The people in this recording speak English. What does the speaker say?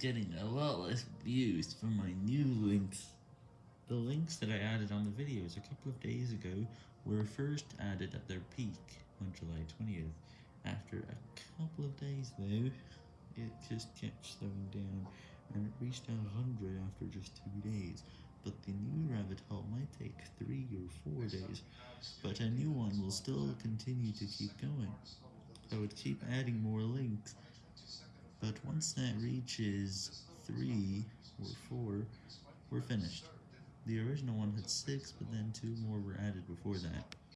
getting a lot less views for my new links. The links that I added on the videos a couple of days ago were first added at their peak on July 20th. After a couple of days though, it just kept slowing down and it reached 100 after just two days. But the new rabbit hole might take three or four days, but a new one will still continue to keep going. I would keep adding more links, but once that reaches 3 or 4, we're finished. The original one had 6, but then 2 more were added before that.